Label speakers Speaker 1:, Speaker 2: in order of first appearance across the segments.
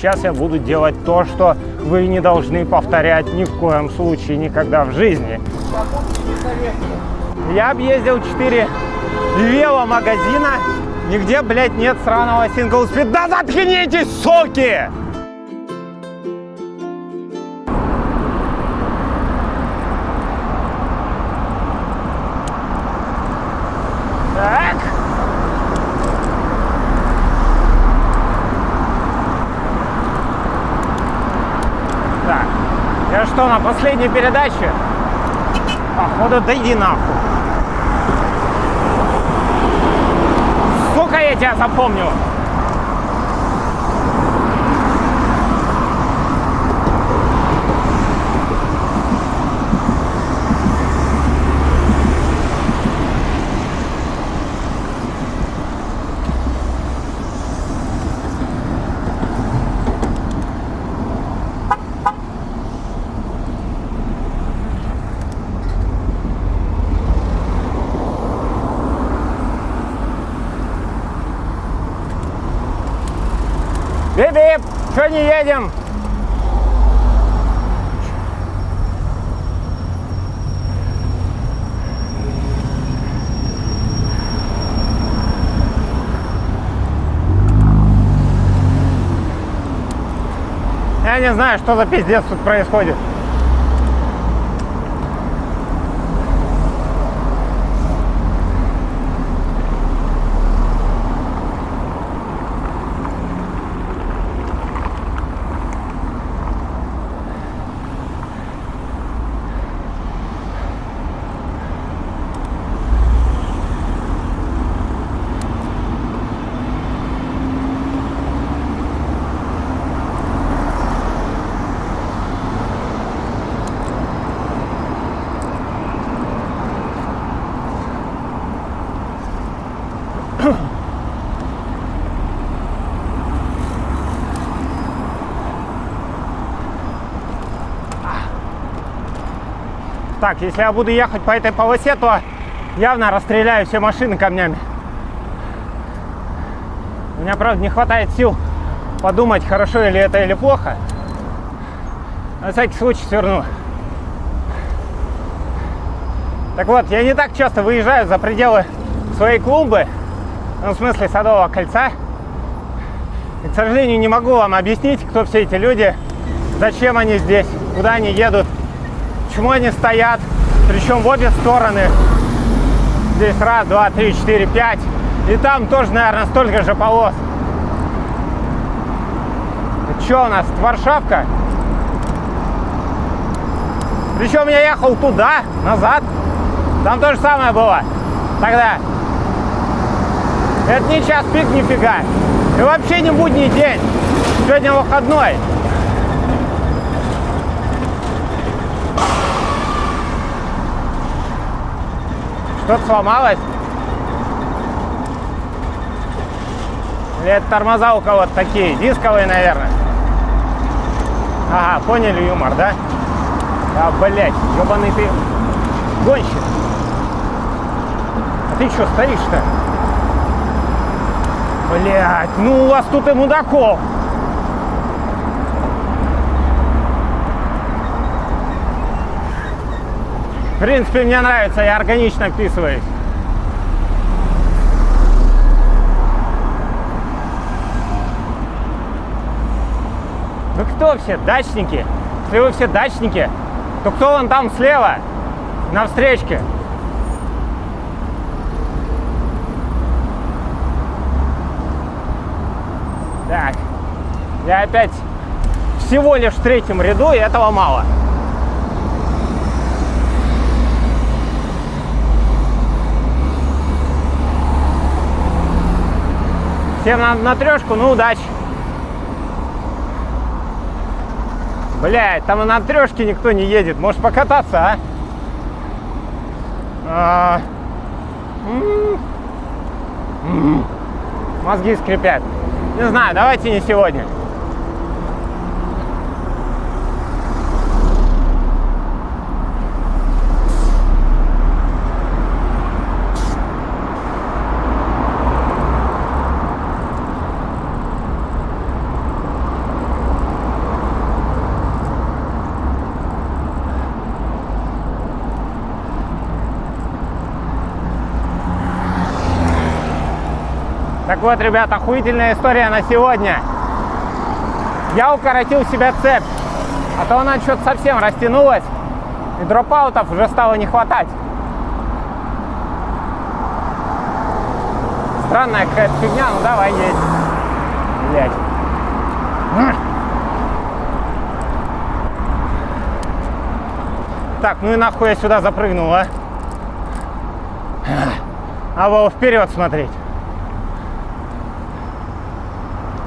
Speaker 1: Сейчас я буду делать то, что вы не должны повторять ни в коем случае никогда в жизни. Я объездил 4 веломагазина. Нигде, блядь, нет сраного сингл спид. Да заткнитесь, соки! На последней передаче? Походу, да иди нахуй. Сука, я тебя запомню. Бип-бип, что не едем? Я не знаю, что за пиздец тут происходит. Так, если я буду ехать по этой полосе, то явно расстреляю все машины камнями. У меня, правда, не хватает сил подумать, хорошо или это или плохо. На всякий случай сверну. Так вот, я не так часто выезжаю за пределы своей клумбы, ну, в смысле Садового кольца. И, к сожалению, не могу вам объяснить, кто все эти люди, зачем они здесь, куда они едут, почему они стоят, причем в обе стороны. Здесь раз, два, три, четыре, пять. И там тоже, наверное, столько же полос. Что у нас, Варшавка? Причем я ехал туда, назад. Там то же самое было тогда. Это не час пик нифига. И вообще не будний день. Сегодня выходной. Что-то сломалось? Или это тормоза у кого-то такие? Дисковые, наверное. Ага, поняли юмор, да? Да, блядь, ебаный ты гонщик. А ты что, стоишь-то? Блядь, ну у вас тут и мудаков. В принципе, мне нравится, я органично вписываюсь. Вы кто все, дачники? Если вы все дачники, то кто вон там слева, на встречке? Так, я опять всего лишь в третьем ряду, и этого мало. Всем на, на трешку, ну удачи. Блять, там и на трешке никто не едет. Может покататься, а? а... М -м -м. Мозги скрипят. Не знаю, давайте не сегодня. Так вот, ребят, охуительная история на сегодня. Я укоротил себе цепь, а то она что-то совсем растянулась, и дропаутов уже стало не хватать. Странная какая-то фигня, ну давай едь. Блять. Так, ну и нахуй я сюда запрыгнул, а? А во вперед смотреть.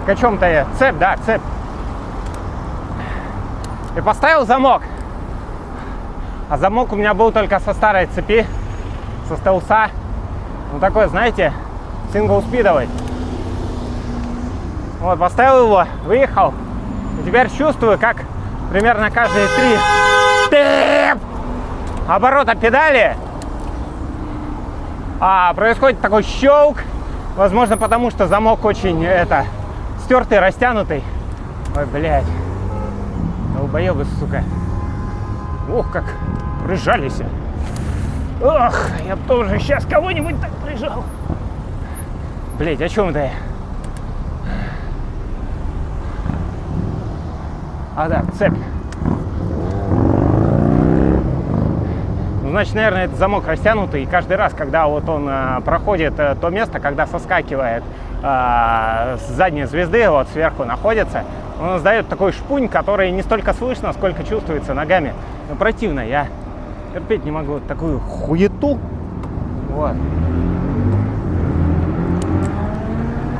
Speaker 1: К чем-то я. Цепь, да, цепь. И поставил замок. А замок у меня был только со старой цепи, со стелса. Ну такой, знаете, сингл-спидовый. Вот, поставил его, выехал. И теперь чувствую, как примерно каждые три оборота педали а, происходит такой щелк. Возможно, потому что замок очень это стертый, растянутый. Ой, блядь. Долбоебы, сука. Ох, как прижались. Ох, я бы тоже сейчас кого-нибудь так прижал. Блять, о чем это я? А, да, цепь. Ну, значит, наверное, этот замок растянутый, и каждый раз, когда вот он а, проходит а, то место, когда соскакивает а, с задней звезды, вот сверху находится, он издает такой шпунь, который не столько слышно, сколько чувствуется ногами. Ну, противно, я терпеть не могу вот такую хуету. Вот.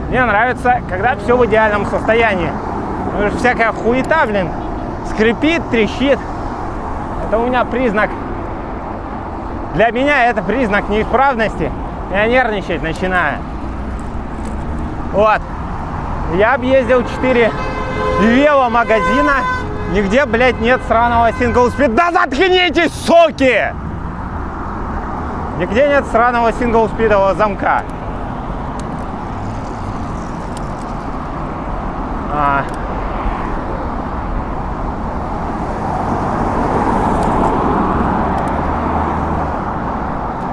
Speaker 1: Мне нравится, когда все в идеальном состоянии. Что всякая хуета, блин, скрипит, трещит. Это у меня признак. Для меня это признак неисправности. Я нервничать начинаю. Вот. Я объездил 4 веломагазина. Нигде, блядь, нет сраного сингл-спид. Да заткнитесь, соки! Нигде нет сраного сингл-спидового замка. А.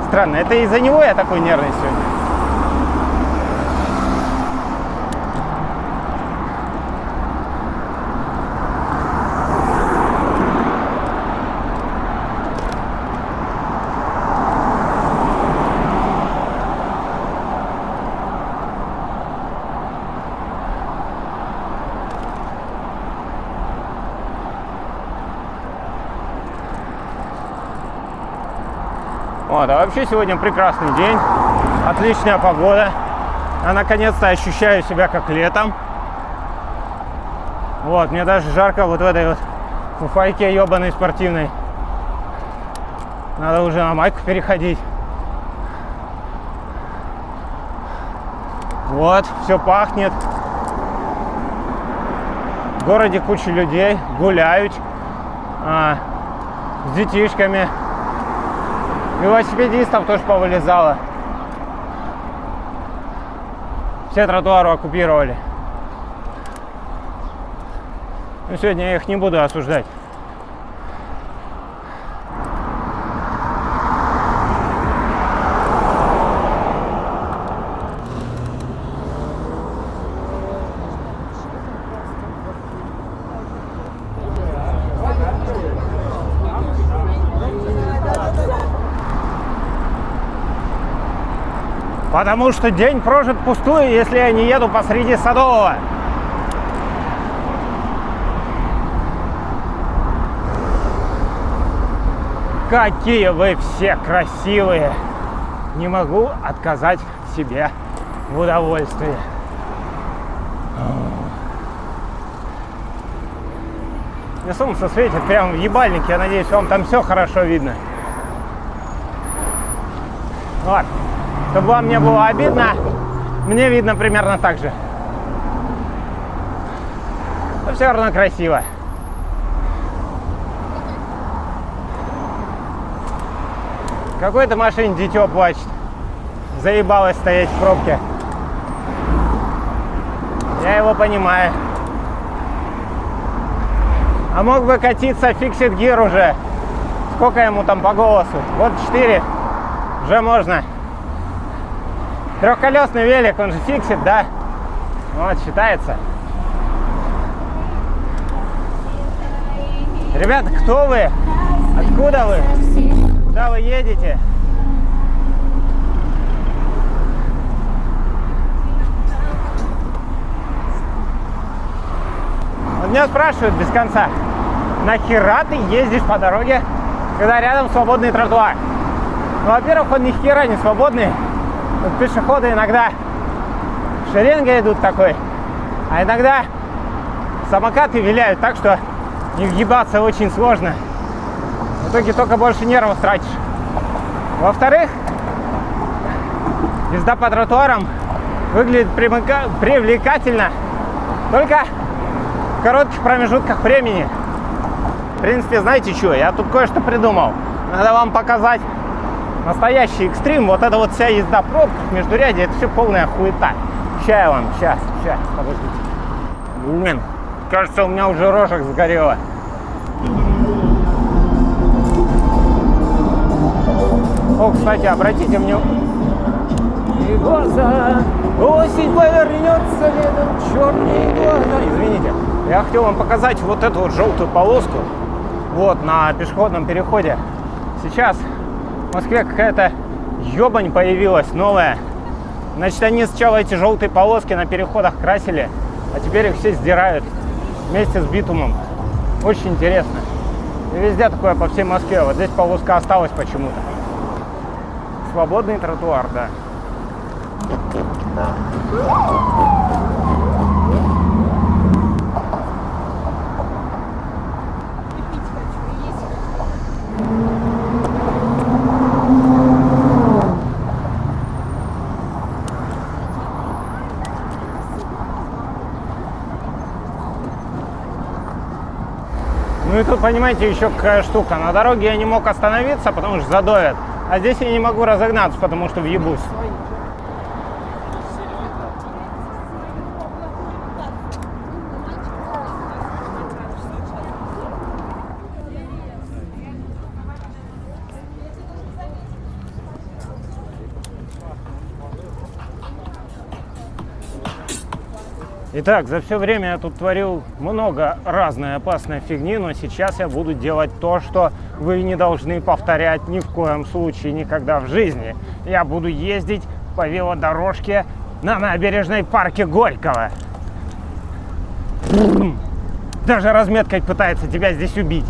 Speaker 1: Странно, это из-за него я такой нервный сегодня. Вот, а вообще сегодня прекрасный день, отличная погода. Я наконец-то ощущаю себя как летом. Вот, мне даже жарко вот в этой вот фуфайке ебаной спортивной. Надо уже на майку переходить. Вот, все пахнет. В городе куча людей гуляют а, с детишками. Велосипедистов тоже повылезало. Все тротуары оккупировали. Но сегодня я их не буду осуждать. Потому что день прожит пустую, если я не еду посреди Садового. Какие вы все красивые! Не могу отказать себе в удовольствии. Мне солнце светит прямо в ебальник. Я надеюсь, вам там все хорошо видно. Вот. Чтобы вам не было обидно, мне видно примерно так же. Но все равно красиво. Какой-то машине дитё плачет. Заебалось стоять в пробке. Я его понимаю. А мог бы катиться фиксит гир уже. Сколько ему там по голосу? Вот 4. Уже можно. Трехколесный велик, он же фиксит, да? Вот, считается. Ребята, кто вы? Откуда вы? Куда вы едете? Вот меня спрашивают без конца, нахера ты ездишь по дороге, когда рядом свободный тротуар? Ну, во-первых, он ни хера не свободный. Тут пешеходы иногда шеренга идут такой, а иногда самокаты виляют так, что не въебаться очень сложно. В итоге только больше нервов тратишь. Во-вторых, езда по тротуарам выглядит привлекательно только в коротких промежутках времени. В принципе, знаете что, я тут кое-что придумал. Надо вам показать настоящий экстрим. Вот это вот вся езда в пробках, междурядье, это все полная хуета. Я вам, сейчас, сейчас, подождите. Блин, кажется, у меня уже рожек сгорела. О, кстати, обратите мне... И глаза, осень повернется летом, черные глаза. Извините, я хотел вам показать вот эту вот желтую полоску. Вот, на пешеходном переходе. Сейчас в Москве какая-то ебань появилась новая. Значит, они сначала эти желтые полоски на переходах красили, а теперь их все сдирают вместе с битумом. Очень интересно. И везде такое по всей Москве. Вот здесь полоска осталась почему-то. Свободный тротуар, да. Понимаете, еще какая штука. На дороге я не мог остановиться, потому что задоет. А здесь я не могу разогнаться, потому что въебусь. Итак, за все время я тут творил много разной опасной фигни, но сейчас я буду делать то, что вы не должны повторять ни в коем случае, никогда в жизни. Я буду ездить по велодорожке на набережной парке Горького. Даже разметкой пытается тебя здесь убить.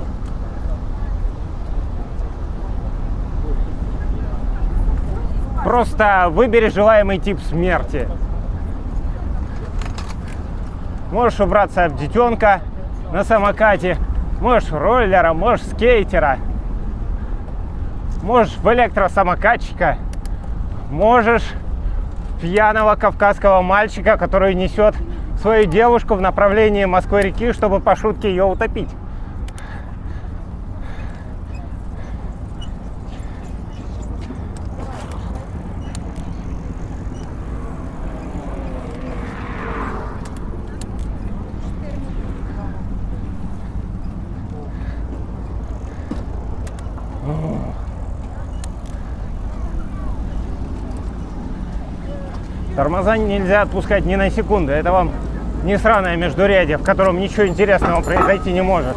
Speaker 1: Просто выбери желаемый тип смерти. Можешь убраться об детенка на самокате, можешь роллера, можешь скейтера, можешь в электросамокатчика, можешь пьяного кавказского мальчика, который несет свою девушку в направлении Москвы-реки, чтобы по шутке ее утопить. Тормоза нельзя отпускать ни на секунду. Это вам не сраное междурядье, в котором ничего интересного произойти не может.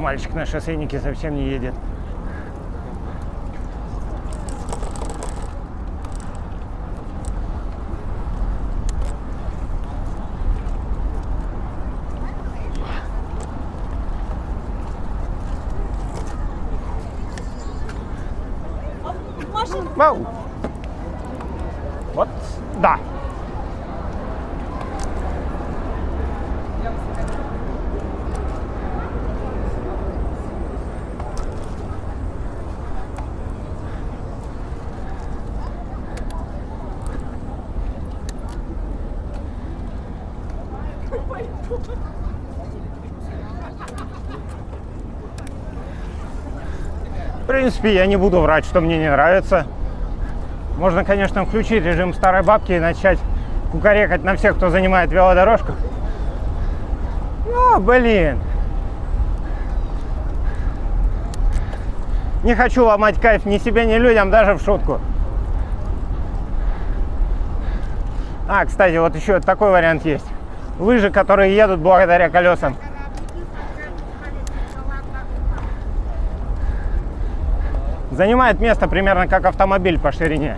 Speaker 1: Мальчик на шоссейнике совсем не едет. Вау. Вот, да. В принципе, я не буду врать, что мне не нравится. Можно, конечно, включить режим старой бабки и начать кукарекать на всех, кто занимает велодорожку. Ну, блин. Не хочу ломать кайф ни себе, ни людям, даже в шутку. А, кстати, вот еще такой вариант есть. Лыжи, которые едут благодаря колесам. Занимает место примерно как автомобиль по ширине.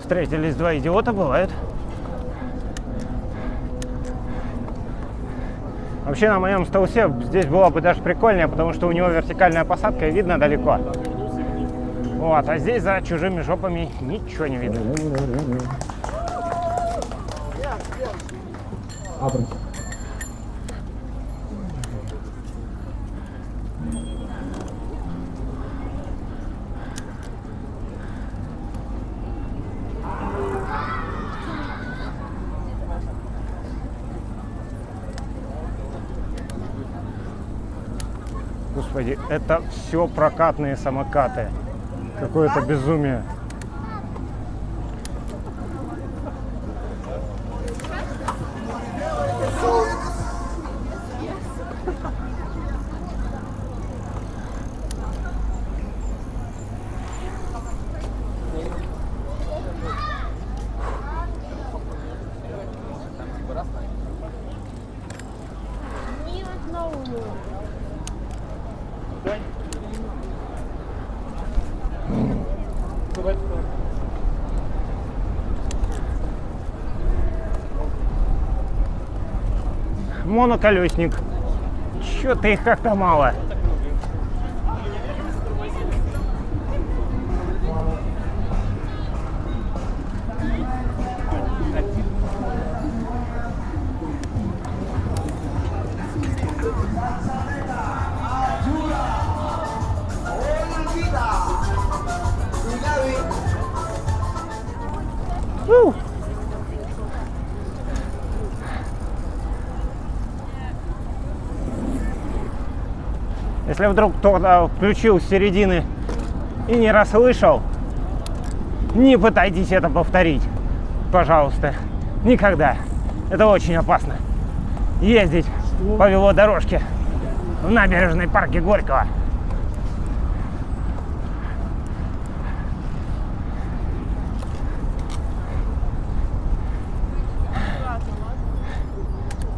Speaker 1: Встретились два идиота, бывает. Вообще на моем стаусе здесь было бы даже прикольнее, потому что у него вертикальная посадка и видно далеко. Вот, а здесь за чужими жопами ничего не видно. Господи, это все прокатные самокаты. Какое-то безумие. Моноколесник. Чё-то их как-то мало. Если вдруг кто-то включил с середины и не расслышал, не пытайтесь это повторить. Пожалуйста. Никогда. Это очень опасно. Ездить по велодорожке в набережной парке Горького.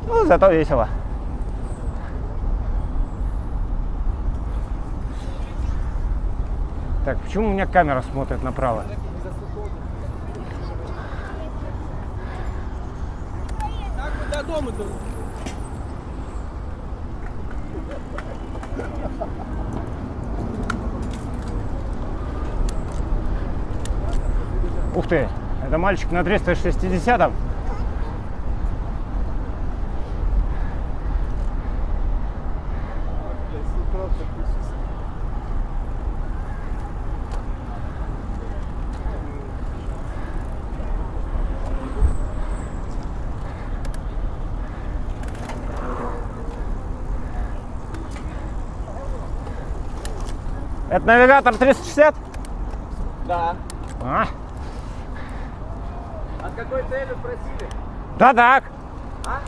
Speaker 1: Ну, зато весело. Так, почему у меня камера смотрит направо?
Speaker 2: Как вы до дома-то?
Speaker 1: Ух ты, это мальчик на 360-м. Это навигатор 360?
Speaker 2: Да.
Speaker 1: А,
Speaker 2: А какой целью спросили?
Speaker 1: Да так.
Speaker 2: А?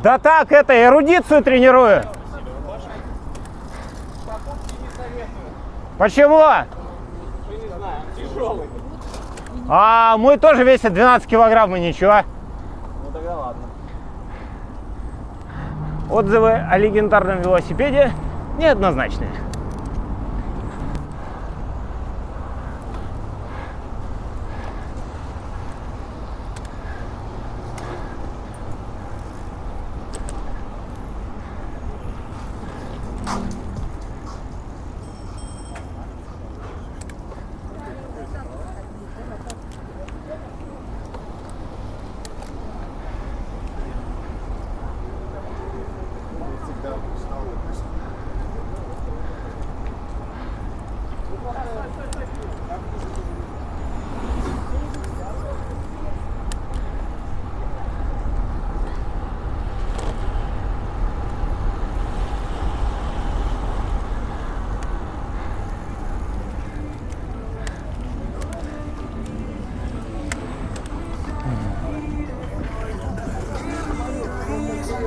Speaker 1: Да так, это, эрудицию тренирую.
Speaker 2: Покупки не советую.
Speaker 1: Почему?
Speaker 2: Ну, не знаю, тяжелый.
Speaker 1: А мой тоже весит 12 килограмм и ничего.
Speaker 2: Ну тогда ладно.
Speaker 1: Отзывы о легендарном велосипеде неоднозначные.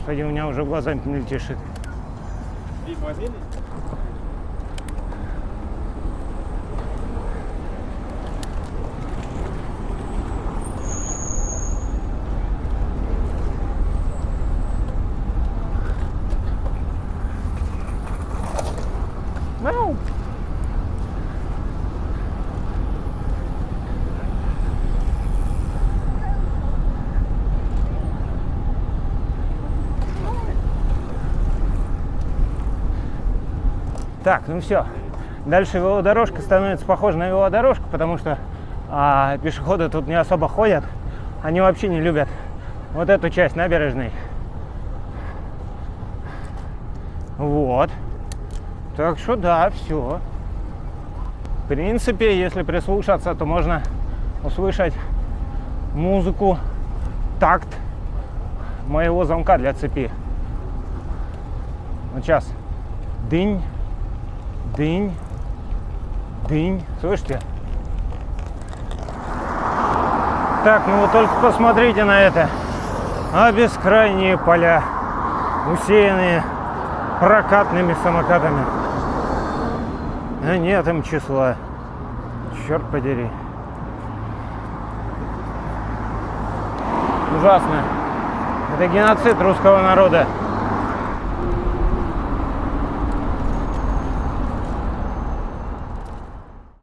Speaker 1: Господи, у меня уже глазами мельтешит.
Speaker 2: Вик, возьми.
Speaker 1: Так, ну все. Дальше велодорожка становится похожа на велодорожку, потому что а, пешеходы тут не особо ходят. Они вообще не любят вот эту часть набережной. Вот. Так что да, все. В принципе, если прислушаться, то можно услышать музыку, такт моего замка для цепи. Вот сейчас. Дынь, дынь, дынь. Слышите? Так, ну вы только посмотрите на это. А бескрайние поля, усеянные прокатными самокатами. А нет им числа. Черт подери. Ужасно. Это геноцид русского народа.